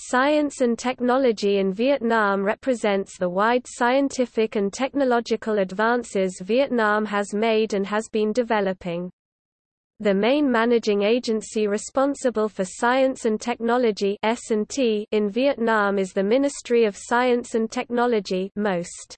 Science and technology in Vietnam represents the wide scientific and technological advances Vietnam has made and has been developing. The main managing agency responsible for science and technology in Vietnam is the Ministry of Science and Technology MOST.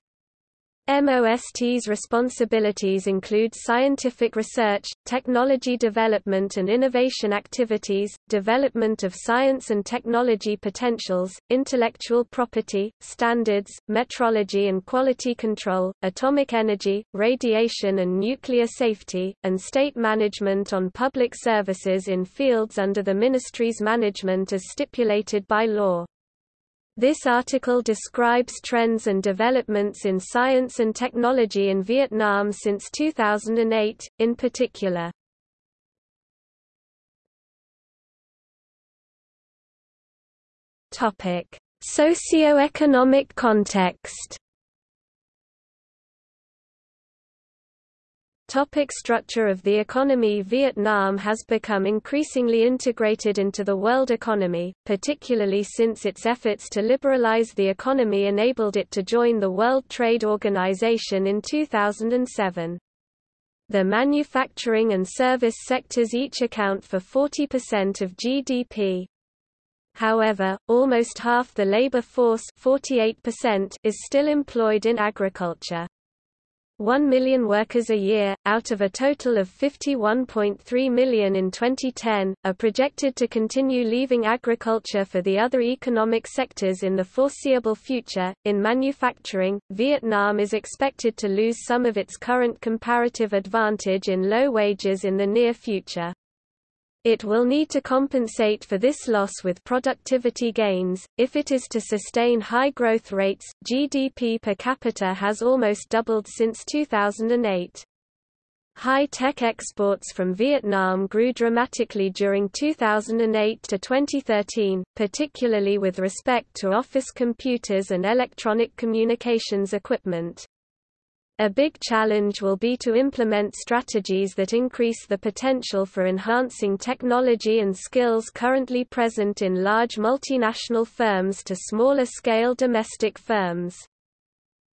MOST's responsibilities include scientific research, technology development and innovation activities, development of science and technology potentials, intellectual property, standards, metrology and quality control, atomic energy, radiation and nuclear safety, and state management on public services in fields under the ministry's management as stipulated by law. This article describes trends and developments in science and technology in Vietnam since 2008, in particular. Topic: Socio-economic context Topic structure of the economy Vietnam has become increasingly integrated into the world economy, particularly since its efforts to liberalize the economy enabled it to join the World Trade Organization in 2007. The manufacturing and service sectors each account for 40% of GDP. However, almost half the labor force 48% is still employed in agriculture. 1 million workers a year, out of a total of 51.3 million in 2010, are projected to continue leaving agriculture for the other economic sectors in the foreseeable future. In manufacturing, Vietnam is expected to lose some of its current comparative advantage in low wages in the near future. It will need to compensate for this loss with productivity gains. If it is to sustain high growth rates, GDP per capita has almost doubled since 2008. High-tech exports from Vietnam grew dramatically during 2008 to 2013, particularly with respect to office computers and electronic communications equipment. A big challenge will be to implement strategies that increase the potential for enhancing technology and skills currently present in large multinational firms to smaller-scale domestic firms.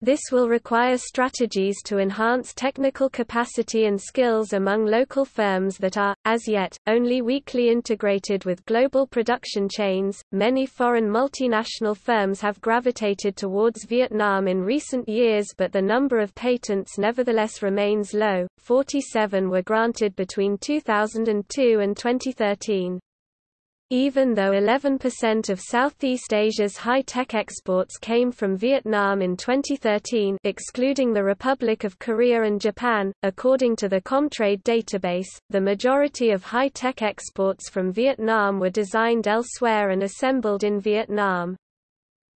This will require strategies to enhance technical capacity and skills among local firms that are, as yet, only weakly integrated with global production chains. Many foreign multinational firms have gravitated towards Vietnam in recent years, but the number of patents nevertheless remains low 47 were granted between 2002 and 2013. Even though 11% of Southeast Asia's high-tech exports came from Vietnam in 2013 excluding the Republic of Korea and Japan, according to the Comtrade database, the majority of high-tech exports from Vietnam were designed elsewhere and assembled in Vietnam.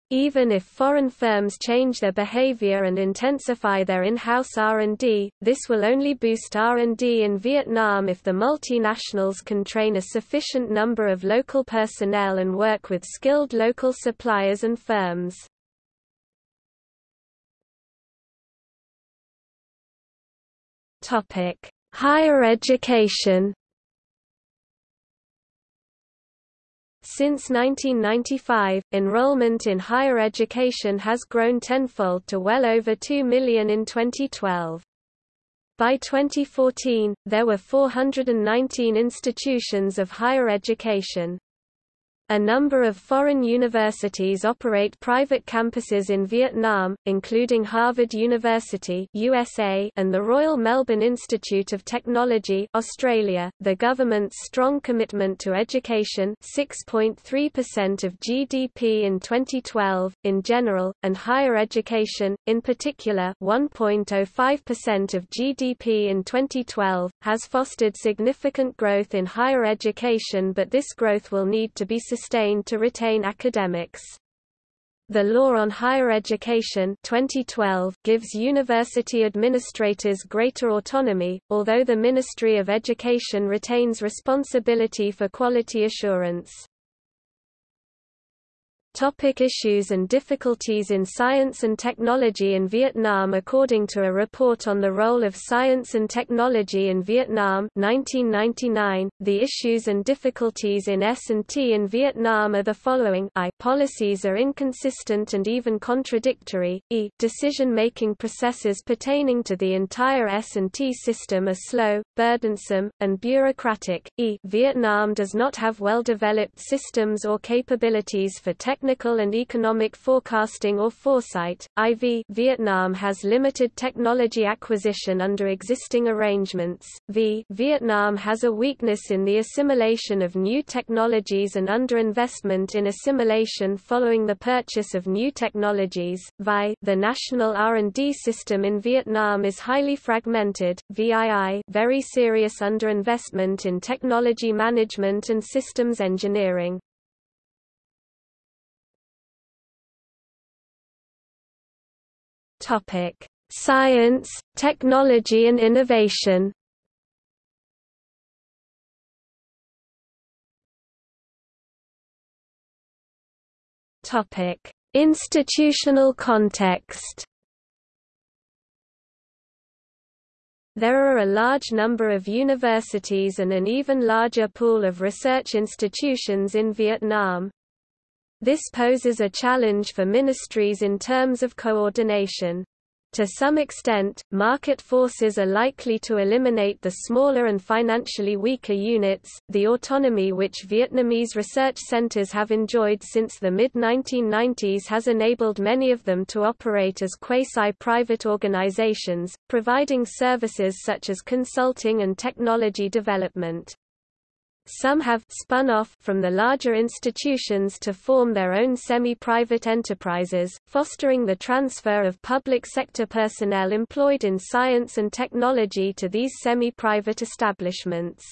Even if foreign firms change their behavior and intensify their in-house R&D, this will only boost R&D in Vietnam if the multinationals can train a sufficient number of local personnel and work with skilled local suppliers and firms. Higher education Since 1995, enrollment in higher education has grown tenfold to well over 2 million in 2012. By 2014, there were 419 institutions of higher education. A number of foreign universities operate private campuses in Vietnam, including Harvard University USA and the Royal Melbourne Institute of Technology Australia. The government's strong commitment to education 6.3% of GDP in 2012, in general, and higher education, in particular 1.05% of GDP in 2012, has fostered significant growth in higher education but this growth will need to be sustained to retain academics. The Law on Higher Education 2012 gives university administrators greater autonomy, although the Ministry of Education retains responsibility for quality assurance. Topic issues and difficulties in science and technology in Vietnam According to a report on the role of science and technology in Vietnam 1999, the issues and difficulties in S&T in Vietnam are the following. I. Policies are inconsistent and even contradictory, e. Decision-making processes pertaining to the entire S&T system are slow, burdensome, and bureaucratic, e. Vietnam does not have well-developed systems or capabilities for technical technical and economic forecasting or foresight. IV Vietnam has limited technology acquisition under existing arrangements. V Vietnam has a weakness in the assimilation of new technologies and underinvestment in assimilation following the purchase of new technologies. VI The national R&D system in Vietnam is highly fragmented. VII Very serious underinvestment in technology management and systems engineering. Topic: Science, technology and innovation. Topic: Institutional context. There are a large number of universities and an even larger pool of research institutions in Vietnam. This poses a challenge for ministries in terms of coordination. To some extent, market forces are likely to eliminate the smaller and financially weaker units. The autonomy which Vietnamese research centers have enjoyed since the mid 1990s has enabled many of them to operate as quasi private organizations, providing services such as consulting and technology development. Some have spun off from the larger institutions to form their own semi-private enterprises, fostering the transfer of public sector personnel employed in science and technology to these semi-private establishments.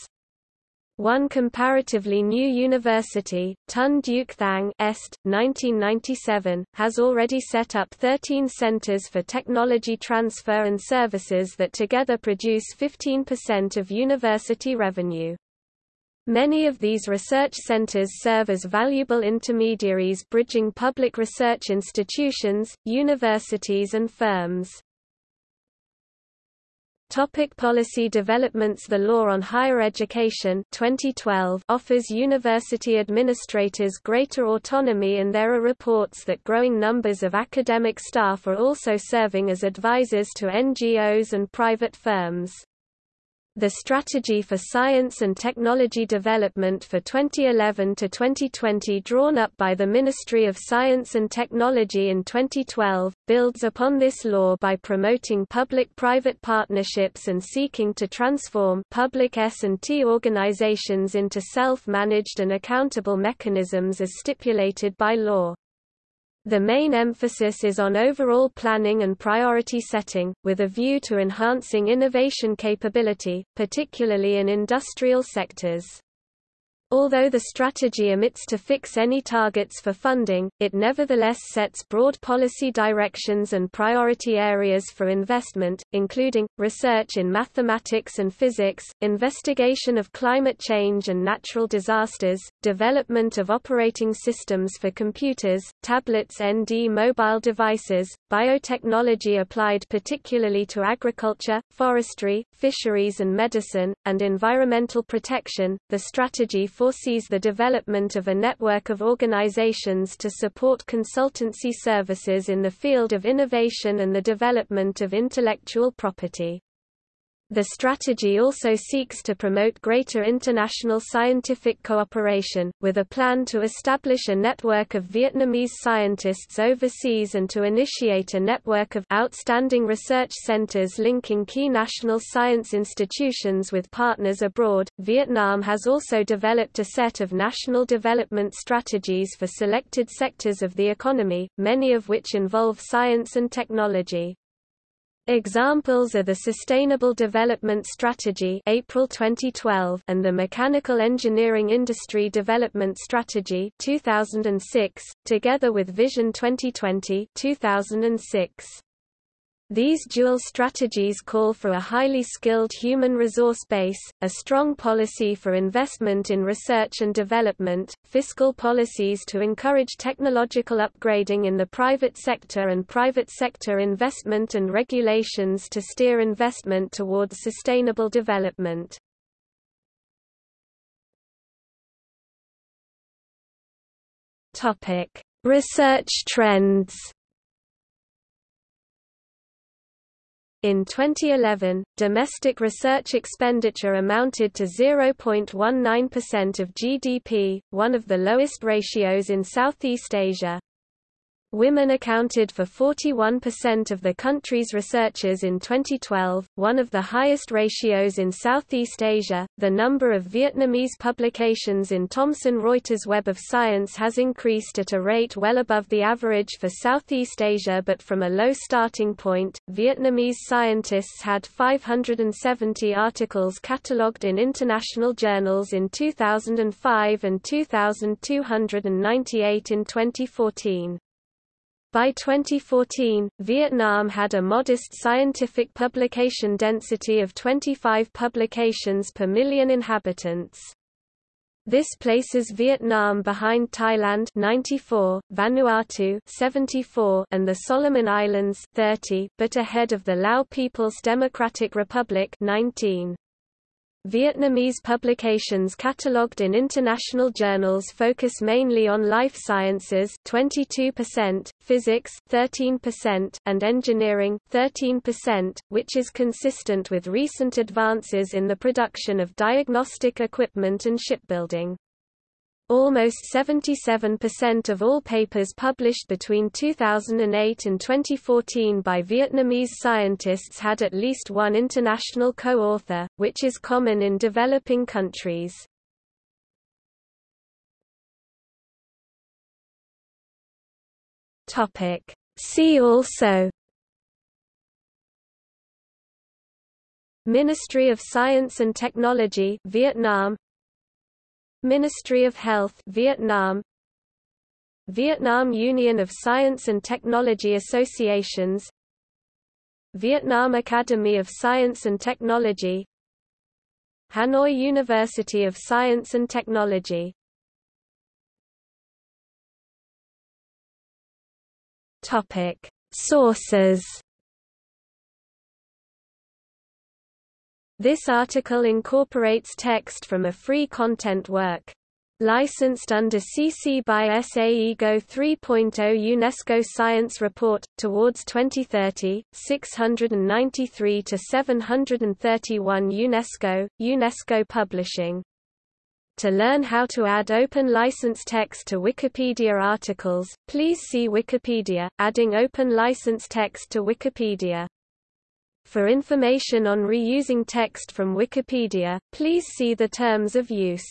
One comparatively new university, Ton Duc Thang Est, 1997, has already set up 13 centers for technology transfer and services that together produce 15% of university revenue. Many of these research centers serve as valuable intermediaries bridging public research institutions, universities and firms. Topic policy developments The Law on Higher Education 2012 offers university administrators greater autonomy and there are reports that growing numbers of academic staff are also serving as advisors to NGOs and private firms. The Strategy for Science and Technology Development for 2011 to 2020 drawn up by the Ministry of Science and Technology in 2012, builds upon this law by promoting public-private partnerships and seeking to transform public S&T organizations into self-managed and accountable mechanisms as stipulated by law. The main emphasis is on overall planning and priority setting, with a view to enhancing innovation capability, particularly in industrial sectors. Although the strategy omits to fix any targets for funding, it nevertheless sets broad policy directions and priority areas for investment, including, research in mathematics and physics, investigation of climate change and natural disasters, development of operating systems for computers, tablets ND mobile devices, biotechnology applied particularly to agriculture, forestry, fisheries and medicine, and environmental protection. The strategy foresees the development of a network of organizations to support consultancy services in the field of innovation and the development of intellectual property. The strategy also seeks to promote greater international scientific cooperation, with a plan to establish a network of Vietnamese scientists overseas and to initiate a network of outstanding research centers linking key national science institutions with partners abroad. Vietnam has also developed a set of national development strategies for selected sectors of the economy, many of which involve science and technology. Examples are the Sustainable Development Strategy April 2012 and the Mechanical Engineering Industry Development Strategy 2006, together with Vision 2020 2006. These dual strategies call for a highly skilled human resource base, a strong policy for investment in research and development, fiscal policies to encourage technological upgrading in the private sector and private sector investment and regulations to steer investment towards sustainable development. Research trends In 2011, domestic research expenditure amounted to 0.19% of GDP, one of the lowest ratios in Southeast Asia. Women accounted for 41% of the country's researchers in 2012, one of the highest ratios in Southeast Asia. The number of Vietnamese publications in Thomson Reuters Web of Science has increased at a rate well above the average for Southeast Asia but from a low starting point. Vietnamese scientists had 570 articles catalogued in international journals in 2005 and 2298 in 2014. By 2014, Vietnam had a modest scientific publication density of 25 publications per million inhabitants. This places Vietnam behind Thailand 94, Vanuatu 74, and the Solomon Islands 30, but ahead of the Lao People's Democratic Republic 19. Vietnamese publications catalogued in international journals focus mainly on life sciences 22%, physics 13%, and engineering 13%, which is consistent with recent advances in the production of diagnostic equipment and shipbuilding. Almost 77% of all papers published between 2008 and 2014 by Vietnamese scientists had at least one international co-author, which is common in developing countries. See also Ministry of Science and Technology Vietnam Ministry of Health Vietnam. Vietnam Union of Science and Technology Associations. Vietnam Academy of Science and Technology. Hanoi University of Science and Technology. Topic. Sources This article incorporates text from a free content work. Licensed under CC by SA IGO 3.0 UNESCO Science Report, Towards 2030, 693 to 731 UNESCO, UNESCO Publishing. To learn how to add open license text to Wikipedia articles, please see Wikipedia, adding open license text to Wikipedia. For information on reusing text from Wikipedia, please see the terms of use.